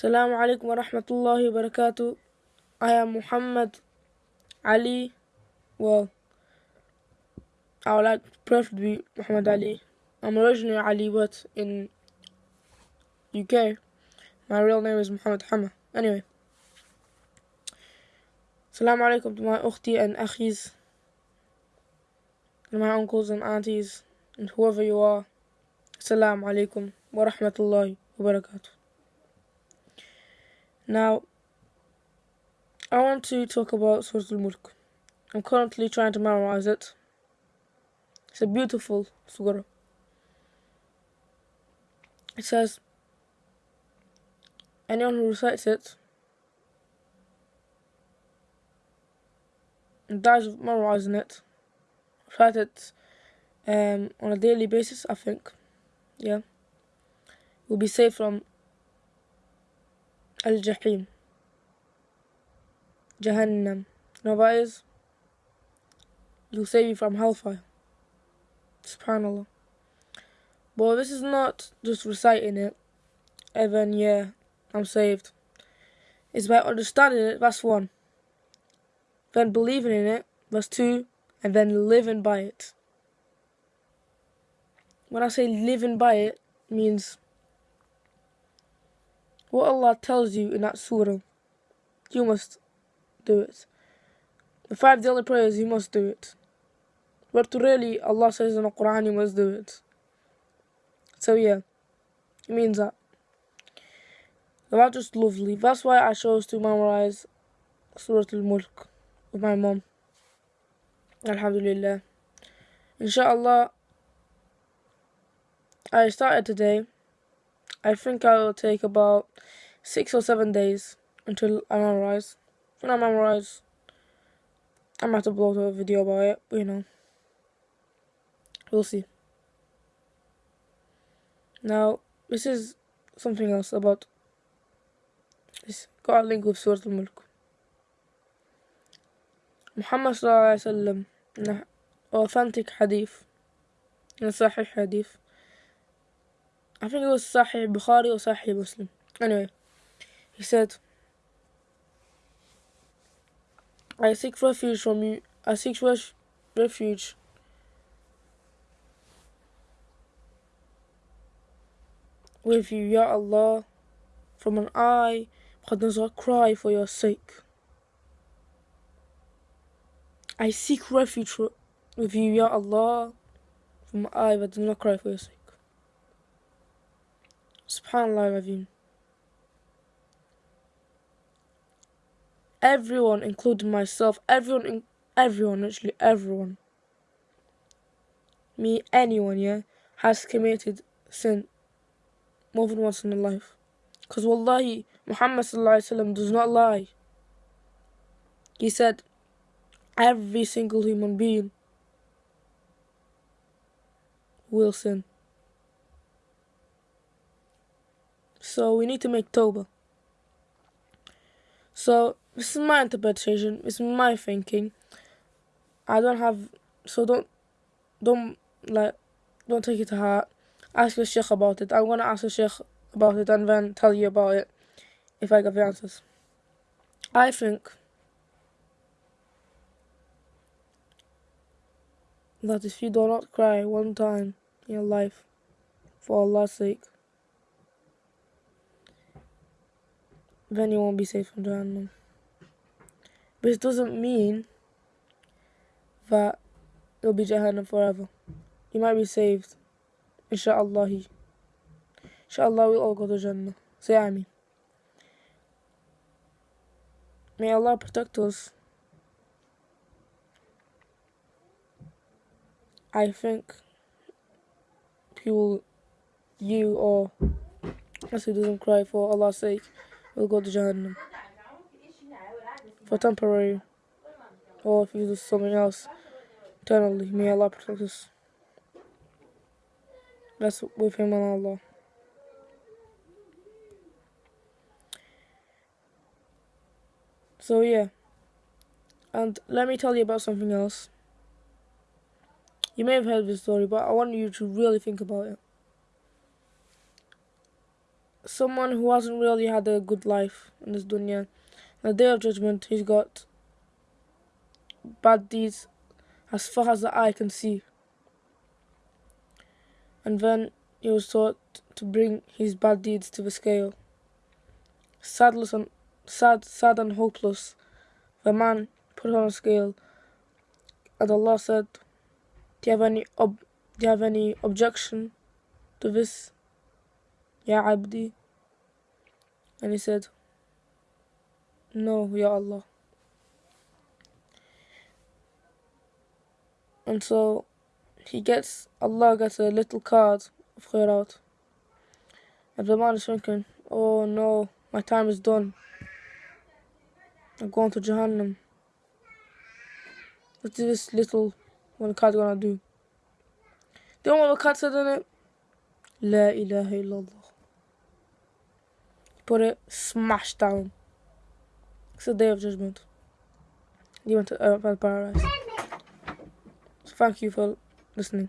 Assalamu alaikum wa rahmatullahi wa barakatuh. I am Muhammad Ali. Well, I would like to prefer to be Muhammad Ali. I'm originally Ali, but in UK, my real name is Muhammad Hama. Anyway, Assalamu alaikum to my ukhti and akhis, and my uncles and aunties, and whoever you are. Assalamu alaikum wa rahmatullahi wa barakatuh. Now, I want to talk about Surah Al-Mulk. I'm currently trying to memorize it. It's a beautiful surah. It says, anyone who recites it and dies of memorizing it, recite it um, on a daily basis, I think, yeah, will be saved from Al-Jahim. Jahannam. You know is? He'll save you from hellfire. SubhanAllah. But this is not just reciting it, and then, yeah, I'm saved. It's by understanding it, that's one. Then believing in it, that's two. And then living by it. When I say living by it, means what Allah tells you in that surah, you must do it. The five daily prayers, you must do it. But really, Allah says in the Quran, you must do it. So yeah, it means that. That's just lovely. That's why I chose to memorize Surah Al-Mulk with my mom. Alhamdulillah. Inshallah, I started today. I think I will take about six or seven days until I memorize. When I memorize, I might upload a video about it, but you know, we'll see. Now, this is something else about this. Got a link with Surah. Muhammad Sallallahu Alaihi Wasallam, in authentic hadith, in a Sahih hadith, I think it was Sahih Bukhari or Sahih Muslim. Anyway, he said, I seek refuge from you. I seek refuge with you, Ya Allah, from an eye that does not cry for your sake. I seek refuge with you, Ya Allah, from an eye that does not cry for your sake. Subhanallah Raveen. Everyone, including myself, everyone, everyone, literally everyone, me, anyone, yeah, has committed sin more than once in their life. Because wallahi, Muhammad sallallahu does not lie. He said, every single human being will sin. So we need to make Toba. So this is my interpretation, this is my thinking. I don't have so don't don't like don't take it to heart. Ask the Sheikh about it. I'm gonna ask the Sheikh about it and then tell you about it if I get the answers. I think that if you do not cry one time in your life for Allah's sake, then you won't be safe from Jahannam. But it doesn't mean that you'll be Jahannam forever. You might be saved. Insha'Allah. Insha'Allah we'll all go to Jannah. Say Ameen. May Allah protect us. I think people, you or us who doesn't cry for Allah's sake, will go to Jahannam. For temporary. Or if you do something else eternally. May Allah protect us. That's with Him and Allah. So yeah. And let me tell you about something else. You may have heard this story, but I want you to really think about it. Someone who hasn't really had a good life in this dunya. On the day of judgment, he's got bad deeds as far as the eye can see. And then he was taught to bring his bad deeds to the scale. Sadless and sad, sad and hopeless, the man put on a scale, and Allah said, "Do you have any ob- Do you have any objection to this, Ya Abdi?" And he said, No, Ya Allah. And so he gets, Allah gets a little card of khairat. And the man is thinking, Oh no, my time is done. I'm going to Jahannam. What is this little one card gonna do? Do you know what the card said in it? La ilaha illallah. Put it smash down. It's the day of judgment. You went to uh, paradise. So thank you for listening.